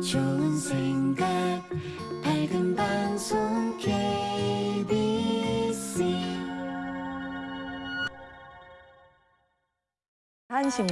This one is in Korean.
좋은 생각. 밝은 방송 KBC 한식